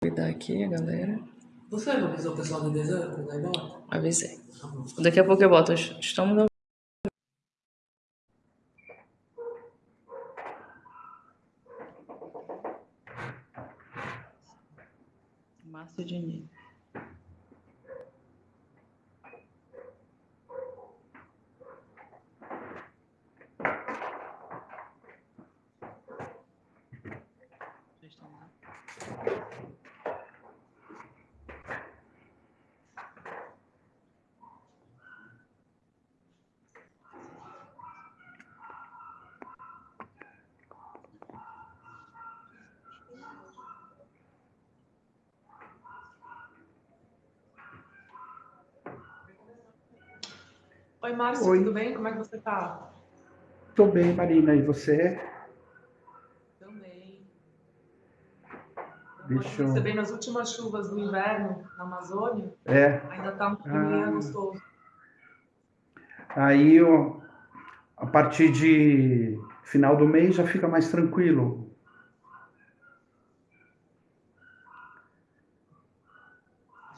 Cuidar aqui, a galera. Você avisou o pessoal do deserto quando vai embora? Avisei. Tá. Daqui a pouco eu boto. Estamos ao Márcio Diniz. Oi, Márcio, Oi. tudo bem? Como é que você tá? Tô bem, Marina. E você? Também. Deixa eu- Recebendo as últimas chuvas do inverno na Amazônia, É. ainda tá um clima Ah. gostoso. Aí, ó, a partir de final do mês já fica mais tranquilo.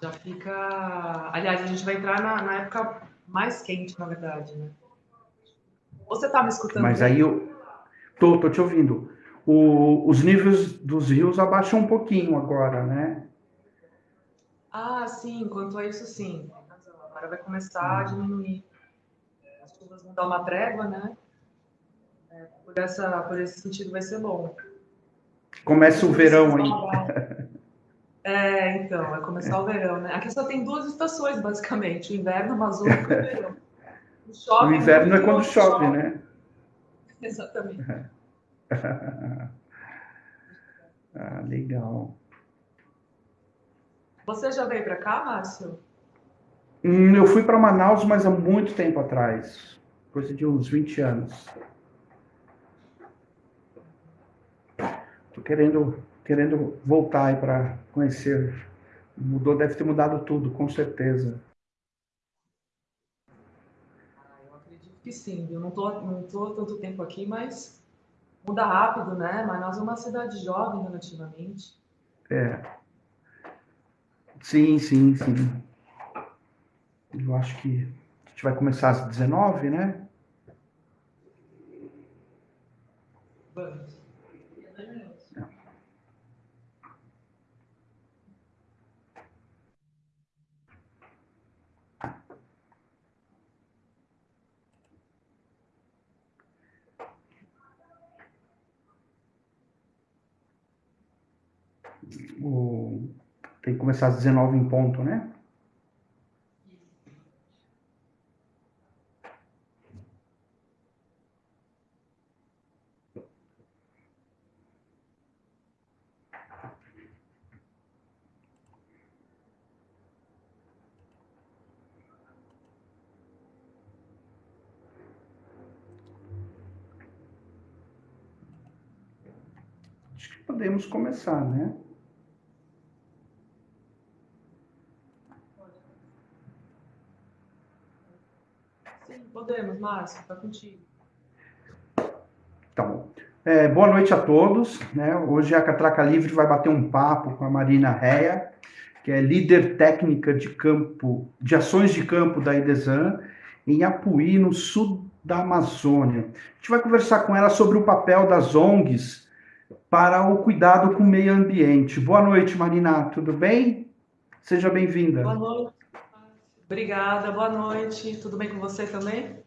Já fica. Aliás, a gente vai entrar na, na época mais quente, na verdade, né? Você tá me escutando? Mas aí eu tô, tô te ouvindo. O- os níveis dos rios abaixam um pouquinho agora, né? Ah, sim, quanto a isso, sim. Agora vai começar a diminuir. As chuvas vão dar uma trégua, né? É, por, essa, por esse sentido vai ser bom. Começa o verão aí. É, então, vai começar o verão, né? Aqui só tem duas estações, basicamente: o inverno, o amazônico e o verão. O, chove O inverno é quando chove, né? Exatamente. Ah, legal. Você já veio para cá, Márcio? Hum, eu fui para Manaus, mas há muito tempo atrás. Coisa de uns 20 anos. Tô querendo, querendo voltar aí para conhecer. Mudou, deve ter mudado tudo, com certeza. Ah, eu acredito que sim. Eu não tô, não tô tanto tempo aqui, mas muda rápido, né? Manaus é uma cidade jovem relativamente. É. Sim, sim, sim. Eu acho que a gente vai começar às 19, né? Vamos. O... Tem que começar às 19 em ponto, né? Podemos começar, né? Sim, podemos, Márcio, tá contigo. Tá bom. É, boa noite a todos. Né? Hoje a Catraca Livre vai bater um papo com a Marina Rea, que é líder técnica de campo, de ações de campo da IDESAN, em Apuí, no sul da Amazônia. A gente vai conversar com ela sobre o papel das ONGs para o cuidado com o meio ambiente. Boa noite, Marina. Tudo bem? Seja bem-vinda. Boa noite. Obrigada, boa noite. Tudo bem com você também?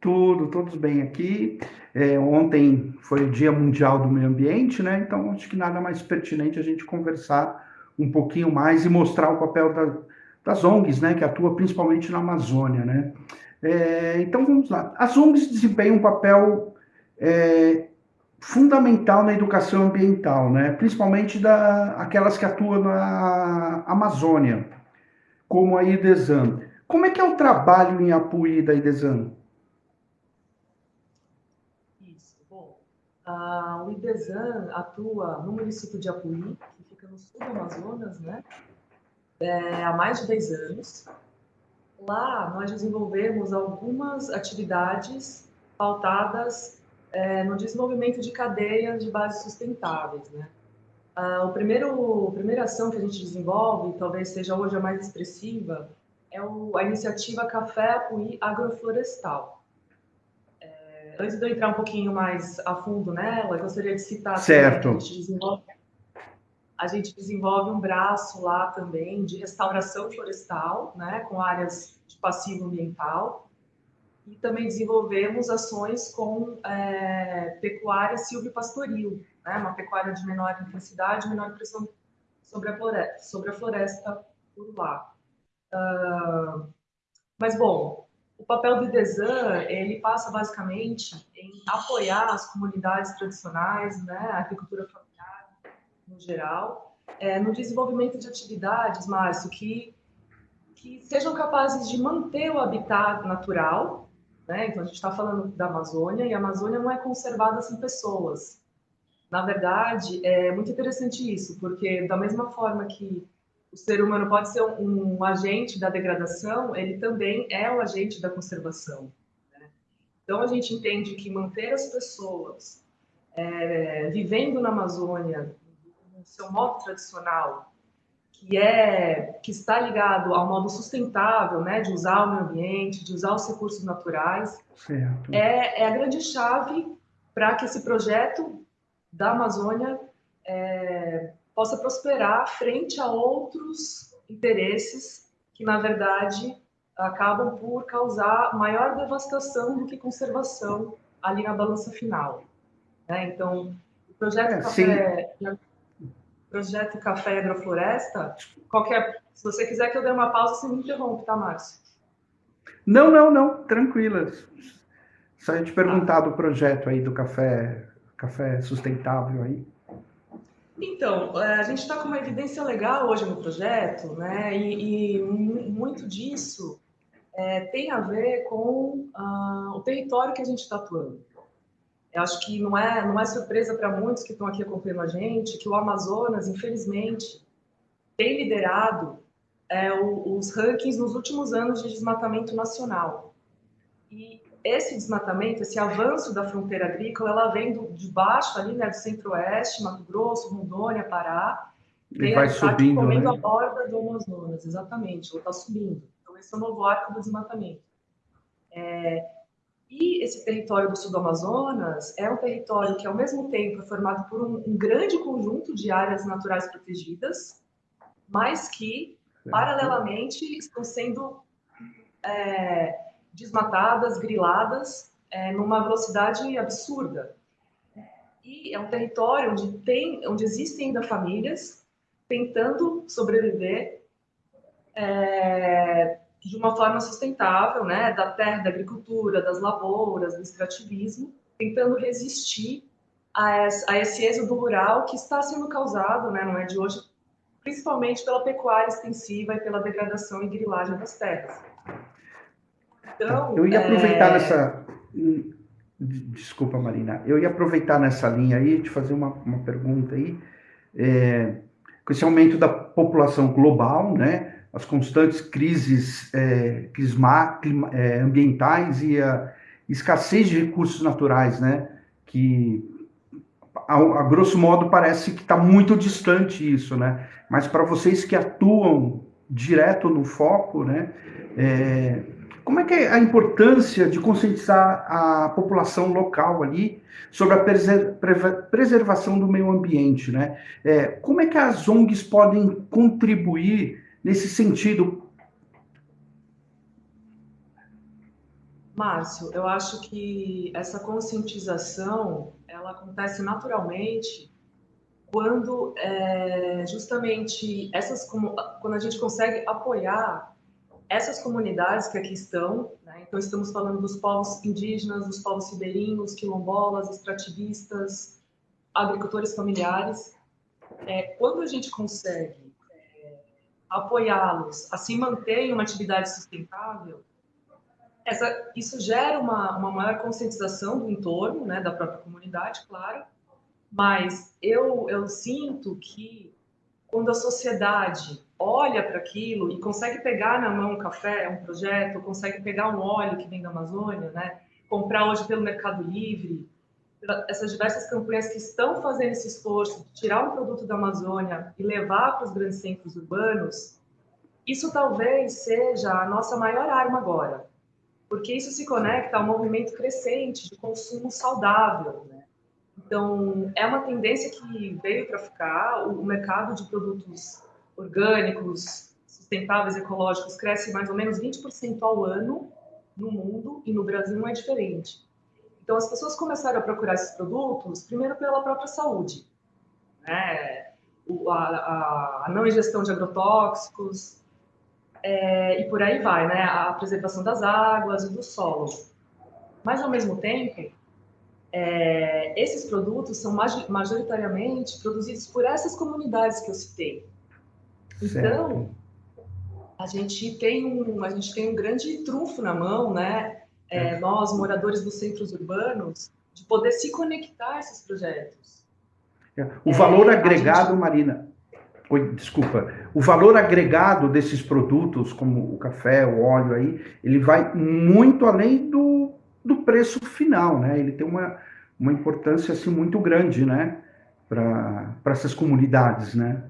Tudo, todos bem aqui. É, ontem foi o Dia Mundial do Meio Ambiente, né? Então acho que nada mais pertinente a gente conversar um pouquinho mais e mostrar o papel da- das ONGs, né? Que atua principalmente na Amazônia, né? É, então vamos lá. As ONGs desempenham um papel é, fundamental na educação ambiental, né? Principalmente da, aquelas que atuam na Amazônia, como a IDESAN. Como é que é o trabalho em Apuí da IDESAN? Isso. Bom, a, o atua no município de Apuí, que fica no sul do Amazonas, né? É, há mais de 10 anos. Lá nós desenvolvemos algumas atividades pautadas é, no desenvolvimento de cadeias de bases sustentáveis, né? Uh, o primeiro, a primeira ação que a gente desenvolve, talvez seja hoje a mais expressiva, é o, a iniciativa Café Apuí Agroflorestal. É, antes de eu entrar um pouquinho mais a fundo nela, eu gostaria de citar... Certo. a, gente desenvolve, a gente desenvolve um braço lá também de restauração florestal, né, com áreas de passivo ambiental, e também desenvolvemos ações com é, pecuária silvopastoril, né, uma pecuária de menor intensidade, menor pressão sobre a floresta, sobre a floresta por lá. Uh, mas, bom, o papel do IDESAN, ele passa basicamente em apoiar as comunidades tradicionais, né, a agricultura familiar no geral, é, no desenvolvimento de atividades, Márcio, que, que sejam capazes de manter o habitat natural, né? Então, a gente está falando da Amazônia, e a Amazônia não é conservada sem pessoas. Na verdade, é muito interessante isso, porque da mesma forma que o ser humano pode ser um, um agente da degradação, ele também é o agente da conservação. Né? Então, a gente entende que manter as pessoas é, vivendo na Amazônia, no seu modo tradicional, que é que está ligado ao modo sustentável, né, de usar o meio ambiente, de usar os recursos naturais, é, é, a grande chave para que esse projeto da Amazônia é, possa prosperar frente a outros interesses que, na verdade, acabam por causar maior devastação do que conservação ali na balança final. Né? Então, o projeto é, Café, projeto Café Agrofloresta, qualquer, se você quiser que eu dê uma pausa, você me interrompe, tá, Márcio? Não, não, não, tranquila. Só ia te perguntar do projeto aí do café, café sustentável aí. Então, é, a gente está com uma evidência legal hoje no projeto, né? E, e muito disso é, tem a ver com uh, o território que a gente está atuando. Eu acho que não é, não é surpresa para muitos que estão aqui acompanhando a gente que o Amazonas, infelizmente, tem liderado é, o, os rankings nos últimos anos de desmatamento nacional. E esse desmatamento, esse avanço da fronteira agrícola, ela vem do, de baixo ali, né, do centro-oeste, Mato Grosso, Rondônia, Pará, e vai subindo, comendo né? a borda do Amazonas, exatamente, ela está subindo. Então, esse é o novo arco do desmatamento. É, e esse território do sul do Amazonas é um território que, ao mesmo tempo, é formado por um, um grande conjunto de áreas naturais protegidas, mas que, paralelamente, estão sendo é, desmatadas, griladas, é, numa velocidade absurda. E é um território onde, tem, onde existem ainda famílias tentando sobreviver é, de uma forma sustentável, né, da terra, da agricultura, das lavouras, do extrativismo, tentando resistir a, a esse êxodo rural que está sendo causado, né, não é de hoje, principalmente pela pecuária extensiva e pela degradação e grilagem das terras. Então, eu ia aproveitar é... nessa. Desculpa, Marina. Eu ia aproveitar nessa linha aí, te fazer uma, uma pergunta aí. É, com esse aumento da população global, né, as constantes crises é, clisma, clima, é, ambientais e a escassez de recursos naturais, né, que a, a grosso modo parece que está muito distante isso, né, mas para vocês que atuam direto no foco, né, é, como é que é a importância de conscientizar a população local ali sobre a preservação do meio ambiente, né? É, como é que as ONGs podem contribuir nesse sentido? Márcio, eu acho que essa conscientização ela acontece naturalmente quando é, justamente essas quando a gente consegue apoiar essas comunidades que aqui estão, né, então estamos falando dos povos indígenas, dos povos ribeirinhos, quilombolas, extrativistas, agricultores familiares, é, quando a gente consegue é, apoiá-los a se manter em uma atividade sustentável, essa, isso gera uma, uma maior conscientização do entorno, né, da própria comunidade, claro, mas eu, eu sinto que quando a sociedade olha para aquilo e consegue pegar na mão um café, um projeto, consegue pegar um óleo que vem da Amazônia, né? comprar hoje pelo Mercado Livre, essas diversas campanhas que estão fazendo esse esforço de tirar um produto da Amazônia e levar para os grandes centros urbanos, isso talvez seja a nossa maior arma agora, porque isso se conecta a um movimento crescente de consumo saudável. Né? Então, é uma tendência que veio para ficar, o mercado de produtos orgânicos, sustentáveis, ecológicos, cresce mais ou menos 20% ao ano no mundo e no Brasil não é diferente. Então, as pessoas começaram a procurar esses produtos, primeiro pela própria saúde, né? a, a, a não ingestão de agrotóxicos, é, e por aí vai, né? A preservação das águas e do solo. Mas, ao mesmo tempo, é, esses produtos são majoritariamente produzidos por essas comunidades que eu citei. Então, a gente tem um, a gente tem um grande trunfo na mão, né? é, nós, moradores dos centros urbanos, de poder se conectar a esses projetos. É, o valor é, agregado, gente... Marina, Oi, desculpa, o valor agregado desses produtos, como o café, o óleo aí, ele vai muito além do, do preço final, né? Ele tem uma, uma importância assim muito grande, né? Para essas comunidades, né?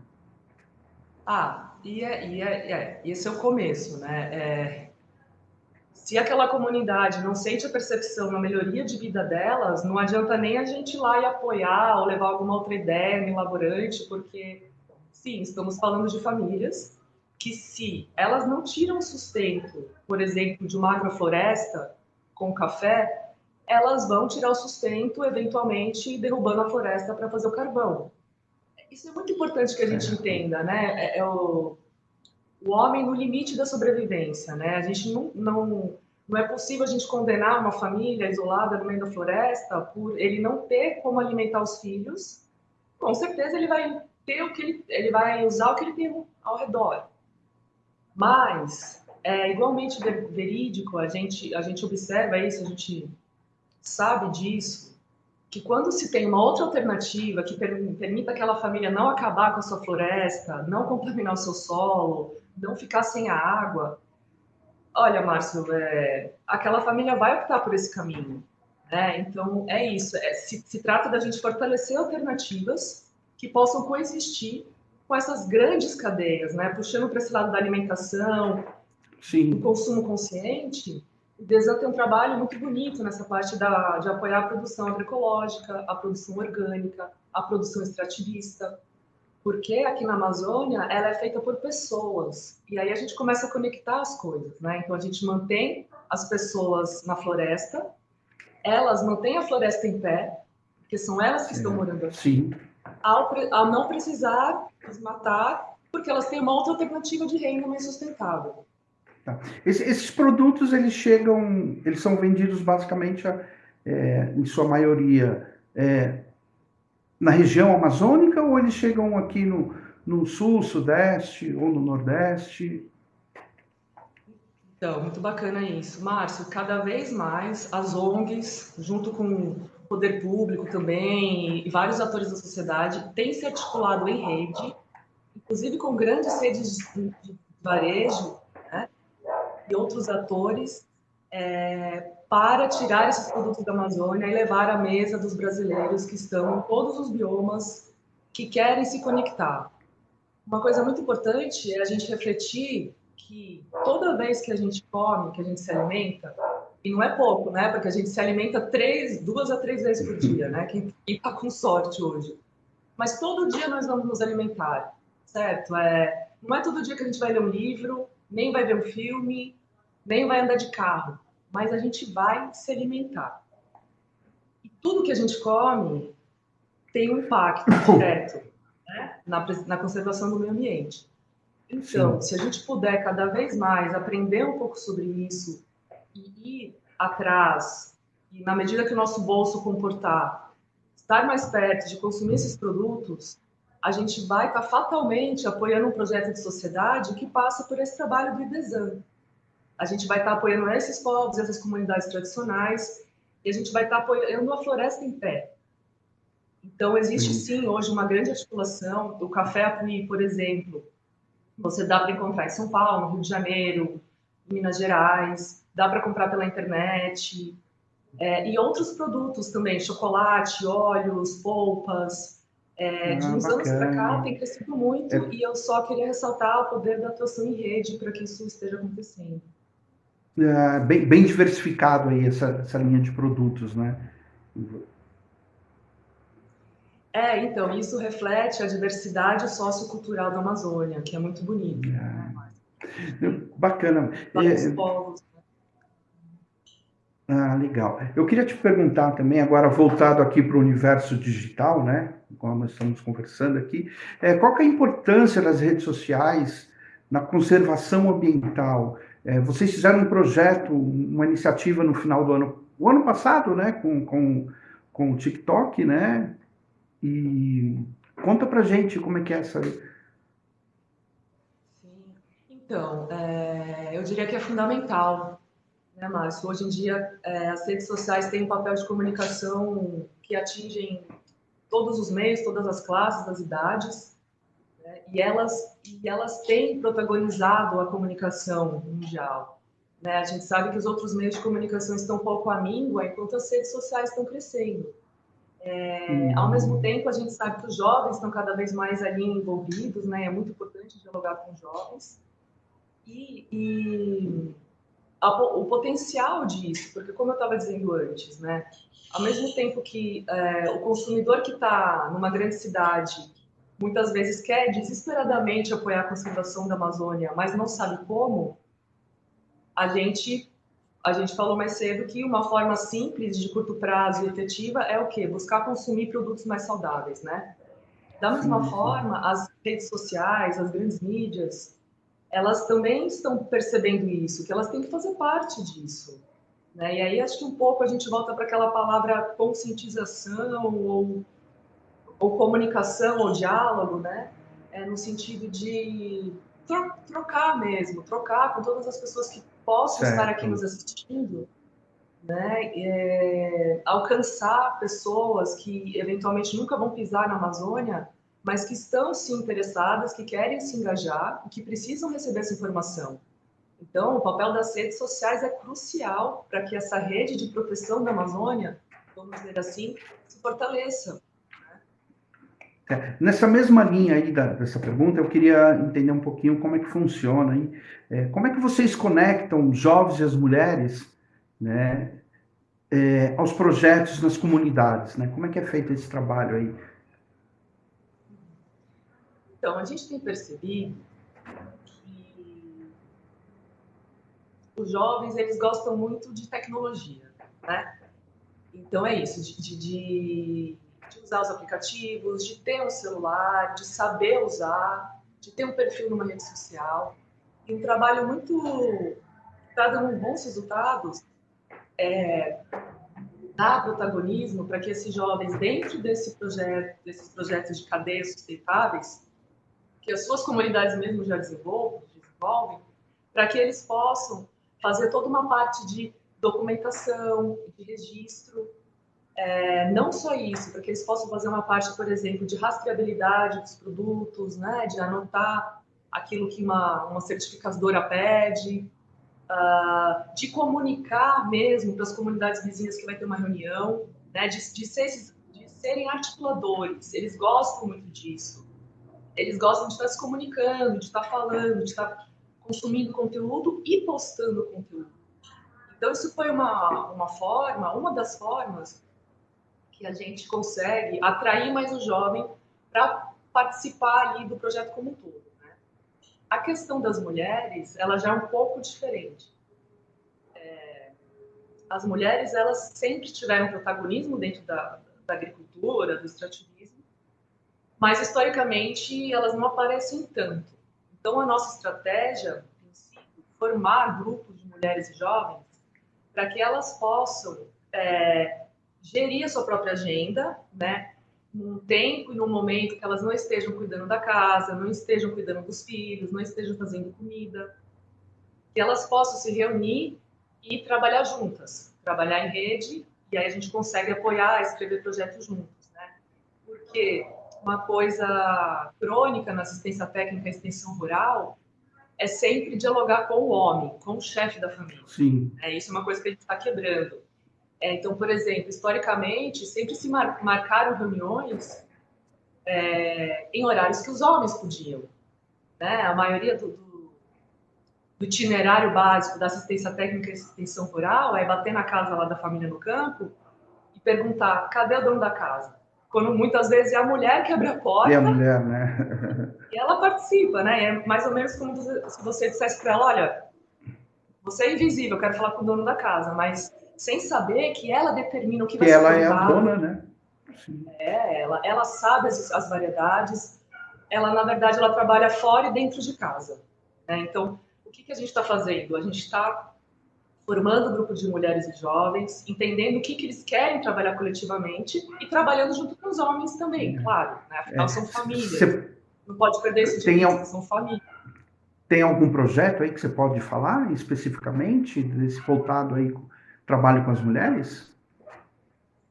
Ah, e, é, e é, é, esse é o começo, né? É, se aquela comunidade não sente a percepção na melhoria de vida delas, não adianta nem a gente ir lá e apoiar ou levar alguma outra ideia elaborante, porque, sim, estamos falando de famílias que, se elas não tiram sustento, por exemplo, de uma agrofloresta com café, elas vão tirar o sustento, eventualmente, derrubando a floresta para fazer o carvão. Isso é muito importante que a gente entenda, né? É, é o o homem no limite da sobrevivência, né? A gente não, não, não é possível a gente condenar uma família isolada no meio da floresta por ele não ter como alimentar os filhos. Com certeza ele vai ter o que ele, ele vai usar o que ele tem ao redor. Mas é igualmente verídico, a gente a gente observa isso, a gente sabe disso, que quando se tem uma outra alternativa que permita aquela família não acabar com a sua floresta, não contaminar o seu solo, não ficar sem a água, olha, Márcio, é, aquela família vai optar por esse caminho. Né? Então, é isso. É, se, se trata da gente fortalecer alternativas que possam coexistir com essas grandes cadeias, né? puxando para esse lado da alimentação, Sim. do consumo consciente. O Desan tem um trabalho muito bonito nessa parte da, de apoiar a produção agroecológica, a produção orgânica, a produção extrativista porque aqui na Amazônia ela é feita por pessoas e aí a gente começa a conectar as coisas, né? Então a gente mantém as pessoas na floresta, elas mantêm a floresta em pé, porque são elas que estão morando aqui. Sim. Ao, ao não precisar desmatar, porque elas têm uma outra alternativa de renda mais sustentável. Tá. Esse, esses produtos eles chegam, eles são vendidos basicamente, é, em sua maioria, é, na região amazônica ou eles chegam aqui no, no sul, sudeste ou no nordeste? Então, muito bacana isso. Márcio, cada vez mais as ONGs, junto com o poder público também e vários atores da sociedade, têm se articulado em rede, inclusive com grandes redes de varejo e outros atores, é, para tirar esses produtos da Amazônia e levar à mesa dos brasileiros que estão em todos os biomas que querem se conectar. Uma coisa muito importante é a gente refletir que toda vez que a gente come, que a gente se alimenta, e não é pouco, né? Porque a gente se alimenta três, duas a três vezes por dia, né? Quem está com sorte hoje. Mas todo dia nós vamos nos alimentar, certo? É, não é todo dia que a gente vai ler um livro, nem vai ver um filme, nem vai andar de carro mas a gente vai se alimentar. E tudo que a gente come tem um impacto direto né, na, na, conservação do meio ambiente. Então, Sim. se a gente puder cada vez mais aprender um pouco sobre isso e ir atrás, e na medida que o nosso bolso comportar, estar mais perto de consumir esses produtos, a gente vai estar fatalmente apoiando um projeto de sociedade que passa por esse trabalho do IDESAN, a gente vai estar apoiando esses povos, essas comunidades tradicionais, e a gente vai estar apoiando a floresta em pé. Então, existe sim hoje uma grande articulação. O Café Apuí, por exemplo, você dá para encontrar em São Paulo, Rio de Janeiro, Minas Gerais, dá para comprar pela internet. É, e outros produtos também, chocolate, óleos, polpas. É, de Ah, uns anos para cá bacana. tem crescido muito É. e eu só queria ressaltar o poder da atuação em rede para que isso esteja acontecendo. É, bem, bem diversificado aí essa, essa linha de produtos, né? É, então, isso reflete a diversidade sociocultural da Amazônia, que é muito bonito. Bacana. Vários É, povos. né? Ah, legal. Eu queria te perguntar também, agora voltado aqui para o universo digital, né? Como nós estamos conversando aqui, é, qual que é a importância das redes sociais na conservação ambiental? É, vocês fizeram um projeto, uma iniciativa no final do ano, o ano passado, né? Com, com, com o TikTok, né? E conta pra gente como é que é essa. Sim. Então, é, eu diria que é fundamental, né, Márcio? Hoje em dia, é, as redes sociais têm um papel de comunicação que atingem todos os meios, todas as classes, as idades, né? e, elas, e elas têm protagonizado a comunicação mundial. Né? A gente sabe que os outros meios de comunicação estão pouco à míngua, enquanto as redes sociais estão crescendo. É, ao mesmo tempo, a gente sabe que os jovens estão cada vez mais ali envolvidos, né? É muito importante dialogar com os jovens. E, e a, o potencial disso, porque como eu estava dizendo antes, né? Ao mesmo tempo que é, o consumidor que está numa grande cidade muitas vezes quer desesperadamente apoiar a conservação da Amazônia, mas não sabe como, a gente a gente falou mais cedo que uma forma simples, de curto prazo e efetiva é o quê? Buscar consumir produtos mais saudáveis, né? Da mesma Sim, forma, as redes sociais, as grandes mídias, elas também estão percebendo isso, que elas têm que fazer parte disso. Né? E aí acho que um pouco a gente volta para aquela palavra conscientização ou, ou comunicação ou diálogo, né? É, no sentido de tro trocar mesmo, trocar com todas as pessoas que possam estar aqui Certo. nos assistindo, né? É, alcançar pessoas que eventualmente nunca vão pisar na Amazônia, mas que estão se interessadas, que querem se engajar, que precisam receber essa informação. Então, o papel das redes sociais é crucial para que essa rede de proteção da Amazônia, vamos dizer assim, se fortaleça. É, Nessa mesma linha aí da- dessa pergunta, eu queria entender um pouquinho como é que funciona, hein? É, como é que vocês conectam os jovens e as mulheres, né, é, aos projetos nas comunidades, né? Como é que é feito esse trabalho aí? Então, a gente tem percebido que os jovens, eles gostam muito de tecnologia, né? Então, é isso, de, de- de usar os aplicativos, de ter um celular, de saber usar, de ter um perfil numa rede social. E um trabalho muito... está dando bons resultados, é dar protagonismo para que esses jovens, dentro desse projeto, desses projetos de cadeias sustentáveis, que as suas comunidades mesmo já desenvolvem, desenvolvem para que eles possam fazer toda uma parte de documentação, de registro. É, não só isso, para que eles possam fazer uma parte, por exemplo, de rastreabilidade dos produtos, né, de anotar aquilo que uma, uma certificadora pede, uh, de comunicar mesmo para as comunidades vizinhas que vai ter uma reunião, né, de, de, ser, de serem articuladores. Eles gostam muito disso eles gostam de estar se comunicando, de estar falando, de estar consumindo conteúdo e postando conteúdo. Então, isso foi uma, uma forma, uma das formas que a gente consegue atrair mais o jovem para participar ali do projeto como um todo. Né? A questão das mulheres, ela já é um pouco diferente. É, as mulheres, elas sempre tiveram protagonismo dentro da, da agricultura, do extrativismo, mas historicamente elas não aparecem tanto. Então a nossa estratégia tem sido formar grupos de mulheres e jovens para que elas possam é, gerir a sua própria agenda, né? Num tempo e num momento que elas não estejam cuidando da casa, não estejam cuidando dos filhos, não estejam fazendo comida, que elas possam se reunir e trabalhar juntas, trabalhar em rede, e aí a gente consegue apoiar, escrever projetos juntos, né? Porque uma coisa crônica na assistência técnica e extensão rural é sempre dialogar com o homem, com o chefe da família. Sim. É isso é uma coisa que a gente está quebrando. É, então, por exemplo, historicamente, sempre se mar marcaram reuniões é, em horários que os homens podiam. Né? A maioria do, do, do, itinerário básico da assistência técnica e extensão rural é bater na casa lá da família no campo e perguntar cadê o dono da casa? Quando muitas vezes é a mulher que abre a porta. E a mulher, né? e ela participa, né? É mais ou menos como se você dissesse para ela: olha, você é invisível, eu quero falar com o dono da casa, mas sem saber que ela determina o que, que vai ser ela é a dona, né? Sim. É, ela, ela sabe as, as, variedades. Ela, na verdade, ela trabalha fora e dentro de casa. Né? Então, o que, que a gente está fazendo? A gente está formando um grupo de mulheres e jovens, entendendo o que, que eles querem trabalhar coletivamente e trabalhando junto com os homens também, é. claro. Né? Afinal, é. são famílias. Cê... Não pode perder esse tem al... são famílias. Tem algum projeto aí que você pode falar especificamente desse voltado aí trabalho com as mulheres?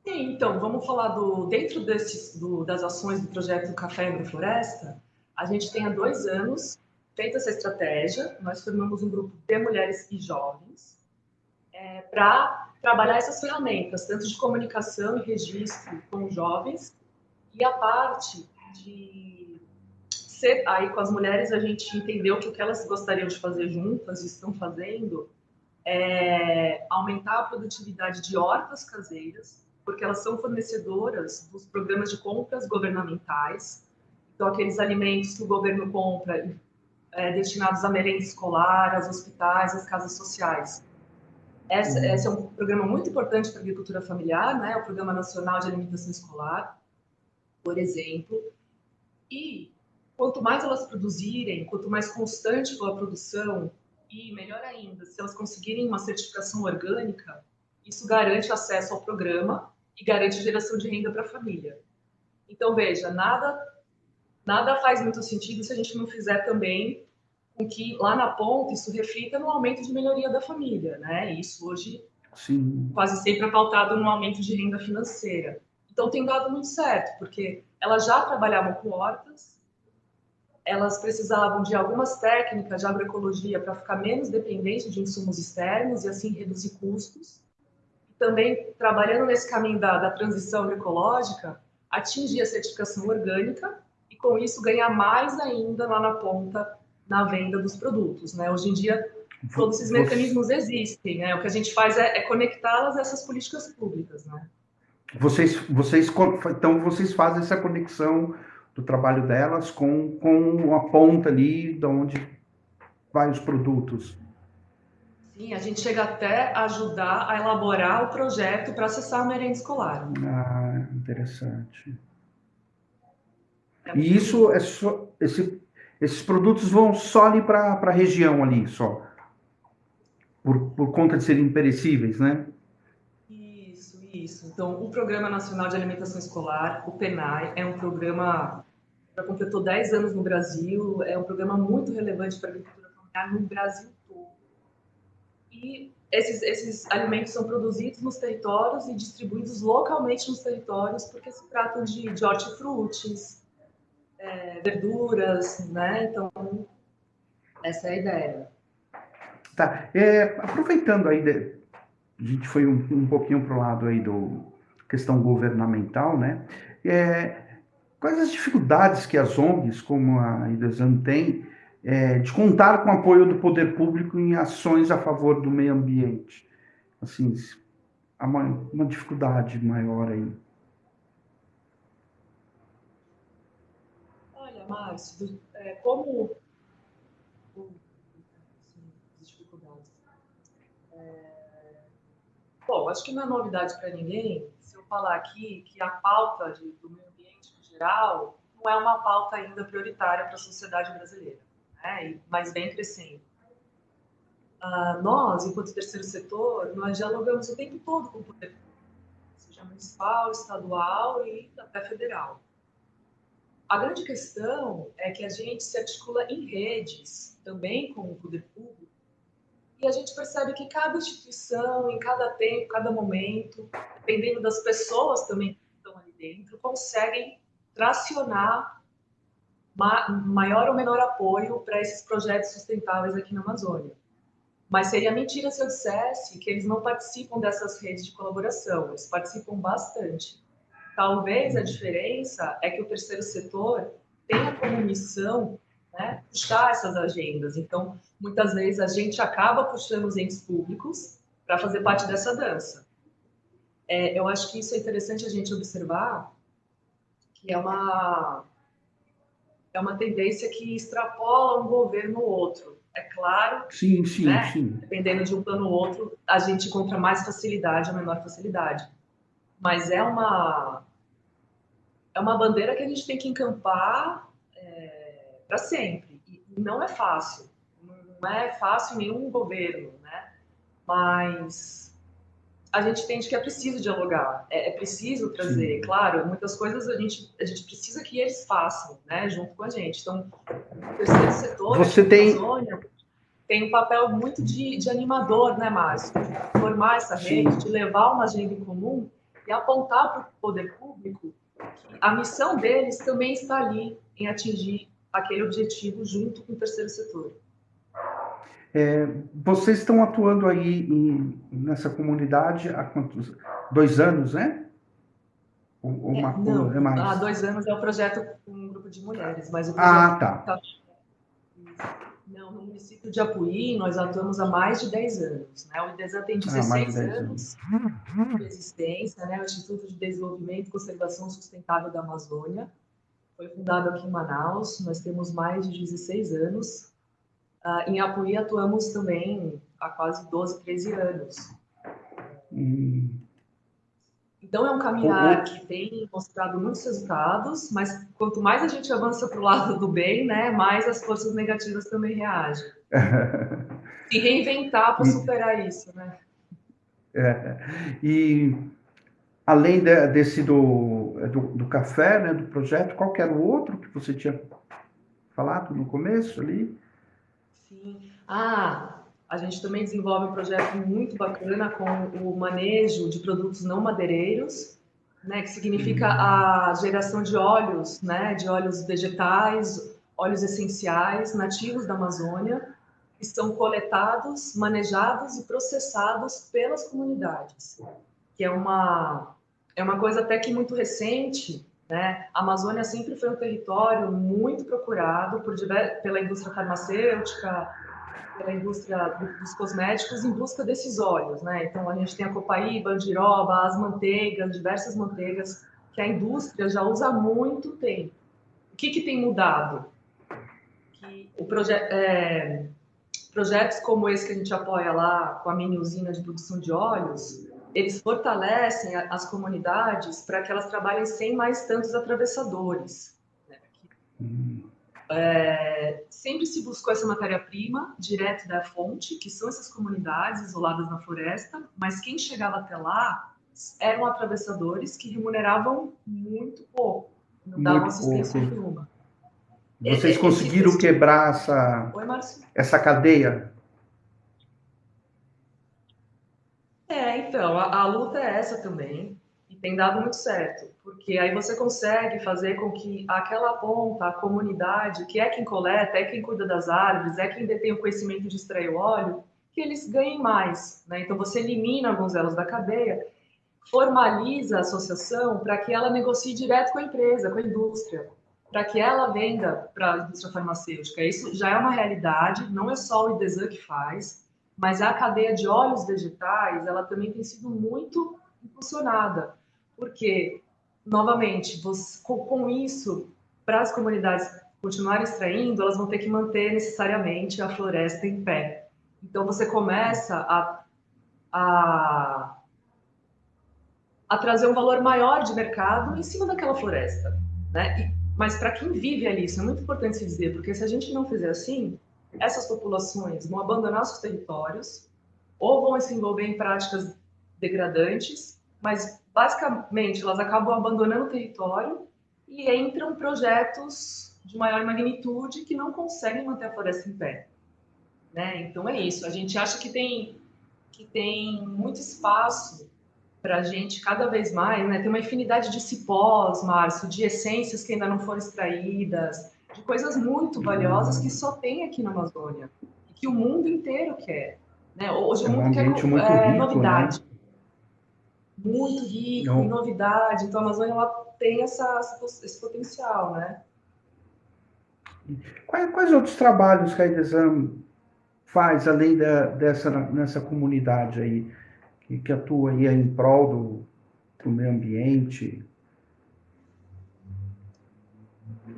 Sim, então, vamos falar do dentro desses, do, das ações do projeto Café Agrofloresta, a gente tem há dois anos feito essa estratégia, nós formamos um grupo de mulheres e jovens, é, para trabalhar essas ferramentas, tanto de comunicação e registro com jovens, e a parte de ser, aí com as mulheres a gente entendeu que o que elas gostariam de fazer juntas e estão fazendo é aumentar a produtividade de hortas caseiras, porque elas são fornecedoras dos programas de compras governamentais, então aqueles alimentos que o governo compra é, destinados à merenda escolar, aos hospitais, às casas sociais. Essa, uhum. esse é um programa muito importante para a agricultura familiar, né? o Programa Nacional de Alimentação Escolar, por exemplo. E quanto mais elas produzirem, quanto mais constante for a produção, e melhor ainda, se elas conseguirem uma certificação orgânica, isso garante acesso ao programa e garante geração de renda para a família. Então, veja, nada, nada faz muito sentido se a gente não fizer também com que lá na ponta isso reflita no aumento de melhoria da família, né? Isso hoje Sim. quase sempre é pautado no aumento de renda financeira. Então tem dado muito certo, porque elas já trabalhavam com hortas, elas precisavam de algumas técnicas de agroecologia para ficar menos dependente de insumos externos e assim reduzir custos. Também trabalhando nesse caminho da, da transição agroecológica, atingir a certificação orgânica e com isso ganhar mais ainda lá na ponta na venda dos produtos. Né? Hoje em dia, todos esses mecanismos existem. Né? O que a gente faz é, é conectá-las a essas políticas públicas. Né? Vocês, vocês, então, vocês fazem essa conexão do trabalho delas com, com a ponta ali de onde vai os produtos. Sim, a gente chega até a ajudar a elaborar o projeto para acessar a merenda escolar. Ah, interessante. É e isso é só, esse esses produtos vão só ali para a região ali, só. Por, por conta de serem perecíveis, né? Isso, isso. Então, o Programa Nacional de Alimentação Escolar, o PENAI, é um programa já completou 10 anos no Brasil, é um programa muito relevante para a agricultura familiar no Brasil todo. E esses, esses alimentos são produzidos nos territórios e distribuídos localmente nos territórios, porque se tratam de, de hortifrutis, é, verduras, né? Então, essa é a ideia. Tá. É, aproveitando aí, de, a gente foi um, um pouquinho para o lado aí do questão governamental, né? É, quais as dificuldades que as ONGs, como a IDESAN, têm é, de contar com o apoio do poder público em ações a favor do meio ambiente? Assim, uma, uma dificuldade maior aí. Márcio, é, como dificuldades. É, bom, acho que não é novidade para ninguém se eu falar aqui que a pauta de, do meio geral não é uma pauta ainda prioritária para a sociedade brasileira, né? mas vem crescendo. Uh, nós, enquanto terceiro setor, nós dialogamos o tempo todo com o poder público, seja municipal, estadual e até federal. A grande questão é que a gente se articula em redes também com o poder público e a gente percebe que cada instituição, em cada tempo, cada momento, dependendo das pessoas também que estão ali dentro, conseguem tracionar maior ou menor apoio para esses projetos sustentáveis aqui na Amazônia. Mas seria mentira se eu dissesse que eles não participam dessas redes de colaboração. Eles participam bastante. Talvez a diferença é que o terceiro setor tenha como missão né, puxar essas agendas. Então, muitas vezes a gente acaba puxando os entes públicos para fazer parte dessa dança. É, eu acho que isso é interessante a gente observar, que é uma é uma tendência que extrapola um governo ou outro. É claro, sim, sim, né? sim. dependendo de um plano ou outro, a gente encontra mais facilidade ou menor facilidade. Mas é uma é uma bandeira que a gente tem que encampar é, para sempre. E não é fácil. Não é fácil em nenhum governo, né? Mas a gente entende que é preciso dialogar, é, é preciso trazer, Sim. claro, muitas coisas a gente, a gente precisa que eles façam, né, junto com a gente. Então, o terceiro setor, Você tem... Amazônia, tem um papel muito de, de animador, né, Márcio? De formar essa rede, de levar uma agenda em comum e apontar para o poder público que a missão deles também está ali em atingir aquele objetivo junto com o terceiro setor. É, vocês estão atuando aí em, nessa comunidade há quantos? Dois anos, né? Ou, uma, é, não, é mais? Há dois anos é o projeto com um grupo de mulheres, mas o ah, tá. tá. Não, no município de Apuí, nós atuamos há mais de 10 anos. Né? O IDESAN tem 16 ah, anos, anos de existência, né? o Instituto de Desenvolvimento e Conservação Sustentável da Amazônia. Foi fundado aqui em Manaus, nós temos mais de 16 anos Uh, em Apuí atuamos também há quase 12, 13 anos. Hum. Então é um caminhar que tem mostrado muitos resultados, mas quanto mais a gente avança para o lado do bem, né, mais as forças negativas também reagem. e reinventar para superar isso, né? É. E além de, desse do, do, do, café, né, do projeto, qual era o outro que você tinha falado no começo ali? Sim. Ah, a gente também desenvolve um projeto muito bacana com o manejo de produtos não madeireiros, né, que significa uhum. a geração de óleos, né, de óleos vegetais, óleos essenciais nativos da Amazônia, que são coletados, manejados e processados pelas comunidades, que é uma é uma coisa até que muito recente, né? A Amazônia sempre foi um território muito procurado por pela indústria farmacêutica, pela indústria dos cosméticos em busca desses óleos. Né? Então, a gente tem a copaíba, a andiroba, as manteigas, diversas manteigas que a indústria já usa há muito tempo. O que, que tem mudado? Que o proje é, projetos como esse que a gente apoia lá com a mini usina de produção de óleos, eles fortalecem as comunidades para que elas trabalhem sem mais tantos atravessadores. Né? Hum. É, sempre se buscou essa matéria-prima direto da fonte, que são essas comunidades isoladas na floresta, mas quem chegava até lá eram atravessadores que remuneravam muito pouco, não davam muito assistência pouco. nenhuma. Vocês é, conseguiram quebrar essa, Oi, essa cadeia É, então, a, a, luta é essa também, e tem dado muito certo, porque aí você consegue fazer com que aquela ponta, a comunidade, que é quem coleta, é quem cuida das árvores, é quem detém o conhecimento de extrair o óleo, que eles ganhem mais. Né? Então, você elimina alguns elos da cadeia, formaliza a associação para que ela negocie direto com a empresa, com a indústria, para que ela venda para a indústria farmacêutica. Isso já é uma realidade, não é só o IDESAN que faz, mas a cadeia de óleos vegetais, ela também tem sido muito impulsionada, porque, novamente, você, com, com isso, para as comunidades continuarem extraindo, elas vão ter que manter necessariamente a floresta em pé. Então, você começa a, a, a trazer um valor maior de mercado em cima daquela floresta. Né? E, mas para quem vive ali, isso é muito importante se dizer, porque se a gente não fizer assim, essas populações vão abandonar seus territórios ou vão se envolver em práticas degradantes, mas basicamente elas acabam abandonando o território e entram projetos de maior magnitude que não conseguem manter a floresta em pé. Né? Então é isso. A gente acha que tem que tem muito espaço para a gente cada vez mais, né? Tem uma infinidade de cipós, Márcio, de essências que ainda não foram extraídas, de coisas muito valiosas que só tem aqui na Amazônia e que o mundo inteiro quer. Né? Hoje É o um mundo quer é, rico, novidade. Muito rico Não. novidade. Então a Amazônia ela tem essa, esse potencial, né? Quais, quais outros trabalhos que a Idesan faz além da, dessa nessa comunidade aí que, que atua aí em prol do, do meio ambiente?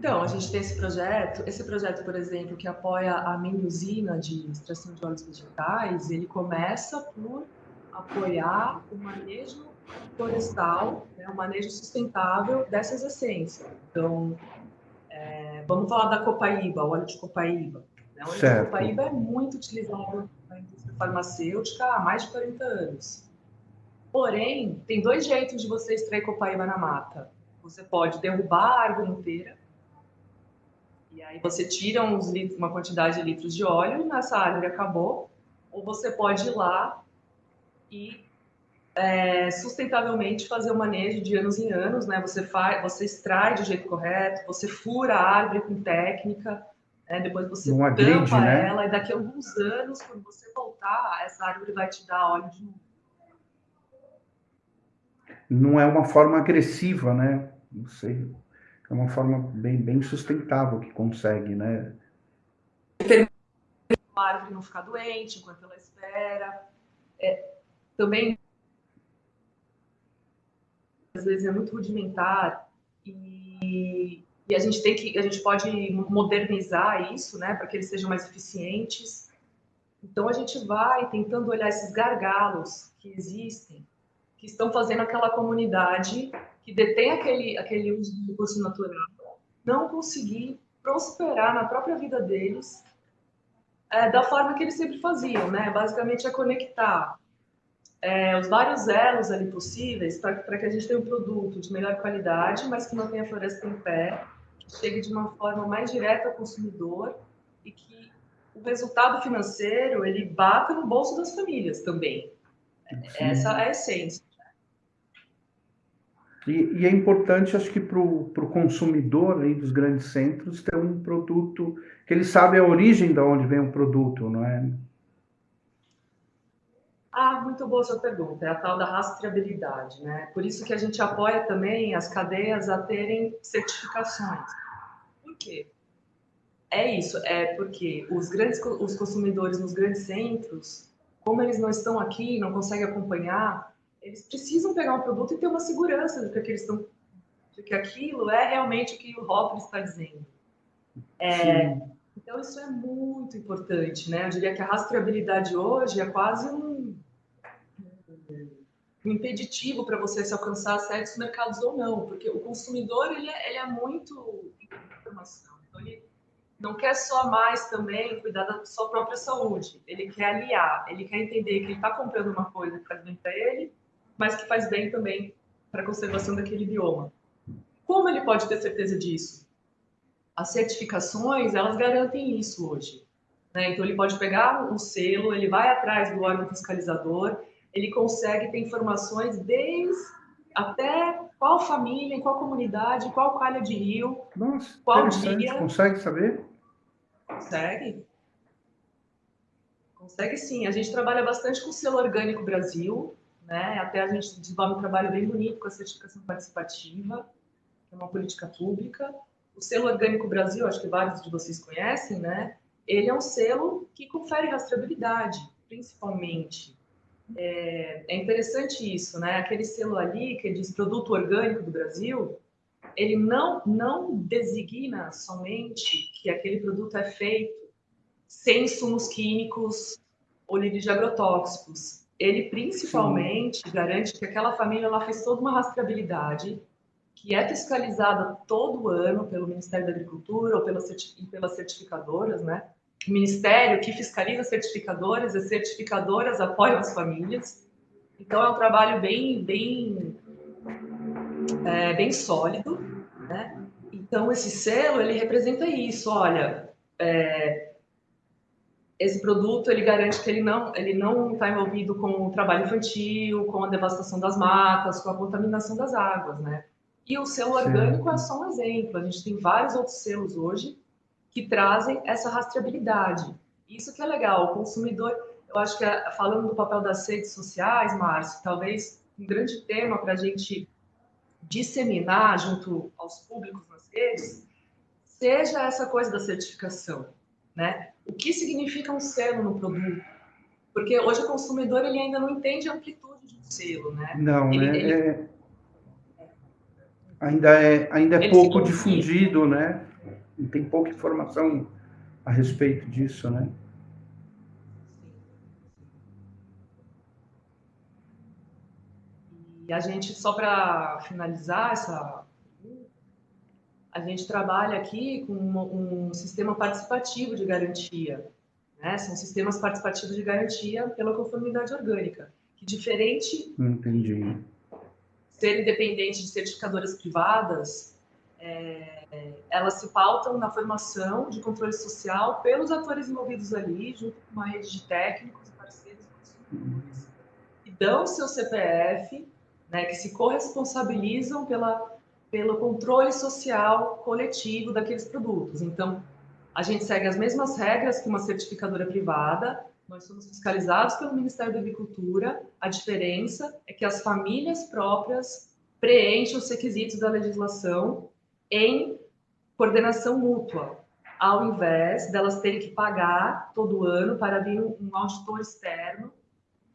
Então, a gente tem esse projeto. Esse projeto, por exemplo, que apoia a mini usina de extração de óleos vegetais, ele começa por apoiar o manejo florestal, né, o manejo sustentável dessas essências. Então, é, vamos falar da copaíba, o óleo de copaíba. Né? O óleo Certo. de copaíba é muito utilizado na indústria farmacêutica há mais de 40 anos. Porém, tem dois jeitos de você extrair copaíba na mata. Você pode derrubar a árvore inteira, e aí você tira litros, uma quantidade de litros de óleo, e nessa árvore acabou. Ou você pode ir lá e é, sustentavelmente fazer o manejo de anos em anos, né? Você faz, você extrai do jeito correto, você fura a árvore com técnica, né? depois você Não tampa né? ela e daqui a alguns anos, quando você voltar, essa árvore vai te dar óleo de novo. Não é uma forma agressiva, né? Não sei. É uma forma bem, bem sustentável que consegue, né? a árvore não ficar doente enquanto ela espera. É, também, às vezes, é muito rudimentar e, e a gente tem que, a gente pode modernizar isso, né, para que eles sejam mais eficientes. Então, a gente vai tentando olhar esses gargalos que existem, que estão fazendo aquela comunidade que detém aquele, aquele uso do recurso natural não conseguir prosperar na própria vida deles é, da forma que eles sempre faziam, né? Basicamente é conectar é, os vários elos ali possíveis para que a gente tenha um produto de melhor qualidade, mas que mantenha a floresta em pé, que chegue de uma forma mais direta ao consumidor e que o resultado financeiro ele bata no bolso das famílias também. Essa é a essência. E, e é importante, acho que para o consumidor aí dos grandes centros ter um produto que ele sabe a origem de onde vem o produto, não é? Ah, muito boa sua pergunta. É a tal da rastreabilidade, né? Por isso que a gente apoia também as cadeias a terem certificações. Por quê? É isso, é porque os grandes os consumidores nos grandes centros, como eles não estão aqui, não conseguem acompanhar, eles precisam pegar um produto e ter uma segurança de que, eles estão, de que aquilo é realmente o que o rótulo está dizendo. É, então, isso é muito importante, né? Eu diria que a rastreabilidade hoje é quase um, um impeditivo para você se alcançar certos mercados ou não, porque o consumidor ele é, ele é muito informação. Então, ele não quer só mais também cuidar da sua própria saúde, ele quer aliar, ele quer entender que ele está comprando uma coisa que faz bem para ele, mas que faz bem também para a conservação daquele bioma. Como ele pode ter certeza disso? As certificações, elas garantem isso hoje. Né? Então, ele pode pegar um selo, ele vai atrás do órgão fiscalizador, ele consegue ter informações desde até qual família, qual comunidade, qual calha de rio, Nossa, qual dia. Consegue saber? Consegue? Consegue sim. A gente trabalha bastante com o selo Orgânico Brasil, né? Até a gente desenvolve um trabalho bem bonito com a certificação participativa, que é uma política pública. O selo Orgânico Brasil, acho que vários de vocês conhecem, né? Ele é um selo que confere rastreabilidade, principalmente. É, é interessante isso, né? Aquele selo ali que diz produto orgânico do Brasil, ele não, não designa somente que aquele produto é feito sem insumos químicos ou livres de agrotóxicos. Ele principalmente Sim. garante que aquela família ela fez toda uma rastreabilidade que é fiscalizada todo ano pelo Ministério da Agricultura ou pelas, pelas certificadoras, né? O Ministério que fiscaliza certificadoras, as certificadoras apoiam as famílias. Então é um trabalho bem, bem, é, bem sólido, né? Então esse selo ele representa isso. Olha, é, esse produto ele garante que ele não ele não está envolvido com o trabalho infantil, com a devastação das matas, com a contaminação das águas, né? E o selo Sim. orgânico é só um exemplo. A gente tem vários outros selos hoje que trazem essa rastreabilidade. Isso que é legal. O consumidor, eu acho que é, falando do papel das redes sociais, Márcio, talvez um grande tema para a gente disseminar junto aos públicos nas redes seja essa coisa da certificação, né? O que significa um selo no produto? Porque hoje o consumidor ele ainda não entende a amplitude de um selo, né? Não, ele, né? Ele... É... Ainda é, ainda é pouco difundido, né? Tem pouca informação a respeito disso, né? E a gente, só para finalizar essa a gente trabalha aqui com um, um sistema participativo de garantia. Né? São sistemas participativos de garantia pela conformidade orgânica, que diferente Entendi. ser independente de certificadoras privadas, é, elas se pautam na formação de controle social pelos atores envolvidos ali, junto com uma rede de técnicos e parceiros consumidores, e dão seu CPF, né, que se corresponsabilizam pela pelo controle social coletivo daqueles produtos. Então, a gente segue as mesmas regras que uma certificadora privada, nós somos fiscalizados pelo Ministério da Agricultura, a diferença é que as famílias próprias preenchem os requisitos da legislação em coordenação mútua, ao invés delas terem que pagar todo ano para vir um auditor externo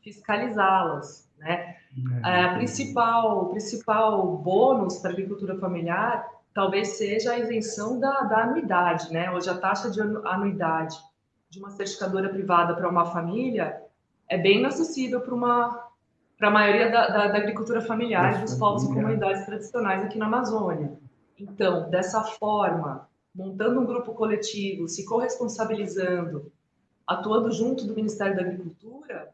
fiscalizá-las, né? É, a principal, o principal bônus para a agricultura familiar talvez seja a isenção da, da anuidade, né? Hoje a taxa de anuidade de uma certificadora privada para uma família é bem inacessível para uma para a maioria da, da, da, agricultura familiar e dos povos e comunidades tradicionais aqui na Amazônia. Então, dessa forma, montando um grupo coletivo, se corresponsabilizando, atuando junto do Ministério da Agricultura,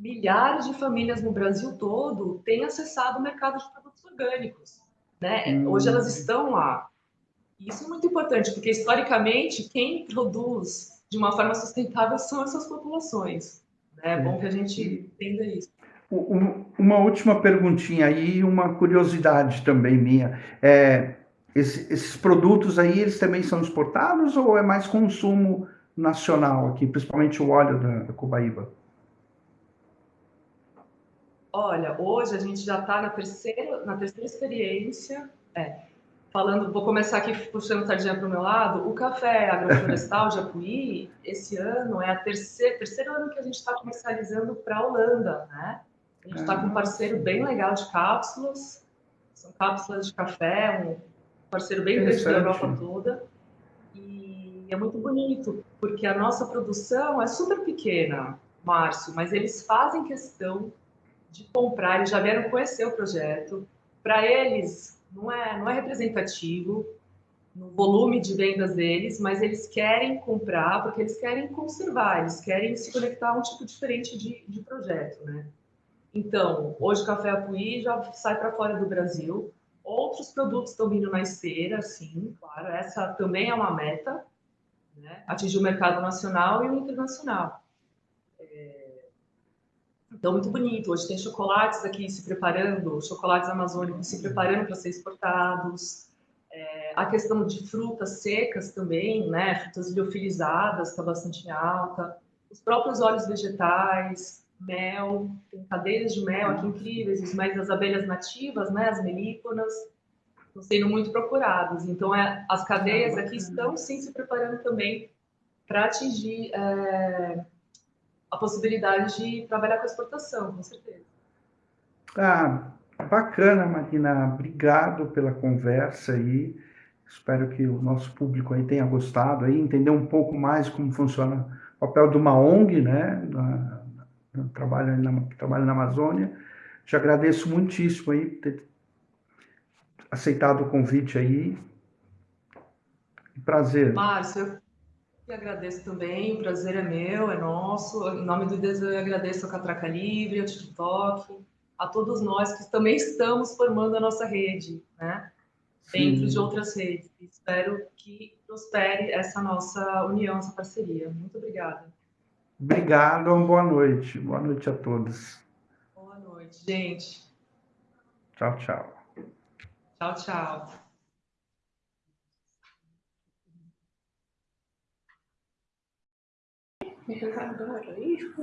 milhares de famílias no Brasil todo têm acessado o mercado de produtos orgânicos. Né? Hum. Hoje elas estão lá. Isso é muito importante, porque historicamente quem produz de uma forma sustentável são essas populações. Né? É bom que a gente entenda isso. Uma última perguntinha aí, uma curiosidade também minha. É, esses produtos aí, eles também são exportados ou é mais consumo nacional aqui, principalmente o óleo da, da Cobaíba? Olha, hoje a gente já está na terceira, na terceira experiência. É, falando, vou começar aqui puxando sardinha para o meu lado. O café agroflorestal de Apuí, esse ano é a terceira, terceiro ano que a gente está comercializando para a Holanda, né? A gente está com um parceiro bem legal de cápsulas, são cápsulas de café, um parceiro bem grande da Europa toda. E é muito bonito, porque a nossa produção é super pequena, Márcio, mas eles fazem questão de comprar, eles já vieram conhecer o projeto. Para eles, não é, não é representativo no volume de vendas deles, mas eles querem comprar porque eles querem conservar, eles querem se conectar a um tipo diferente de, de projeto, né? Então, hoje o Café Apuí já sai para fora do Brasil. Outros produtos estão vindo na esteira, sim, claro. Essa também é uma meta, né? atingir o mercado nacional e o internacional. Então, muito bonito. Hoje tem chocolates aqui se preparando, chocolates amazônicos se preparando para ser exportados. É, a questão de frutas secas também, né? Frutas liofilizadas está bastante alta. Os próprios óleos vegetais, mel, tem cadeias de mel aqui incríveis, os mais das abelhas nativas, né? As melíconas, estão sendo muito procurados. Então, é, as cadeias aqui estão sim se preparando também para atingir é, a possibilidade de trabalhar com exportação, com certeza. Ah, bacana, Marina. Obrigado pela conversa aí. Espero que o nosso público aí tenha gostado aí, entender um pouco mais como funciona o papel de uma ONG, né, na, na, trabalho na, trabalho na Amazônia. Te agradeço muitíssimo aí por ter aceitado o convite aí. Prazer. Márcio, eu agradeço também, o prazer é meu, é nosso. Em nome do Deus, eu agradeço ao Catraca Livre, ao TikTok, a todos nós que também estamos formando a nossa rede, né? Dentro de outras redes. Espero que prospere essa nossa união, essa parceria. Muito obrigada. Obrigado, boa noite. Boa noite a todos. Boa noite, gente. Tchau, tchau. Tchau, tchau. Adoro isso.